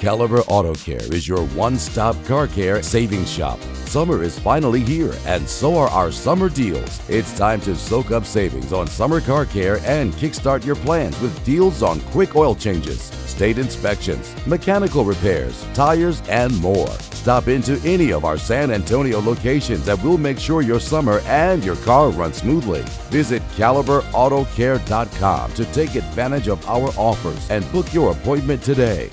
Caliber Auto Care is your one stop car care savings shop. Summer is finally here, and so are our summer deals. It's time to soak up savings on summer car care and kickstart your plans with deals on quick oil changes, state inspections, mechanical repairs, tires, and more. Stop into any of our San Antonio locations and we'll make sure your summer and your car run smoothly. Visit CaliberAutoCare.com to take advantage of our offers and book your appointment today.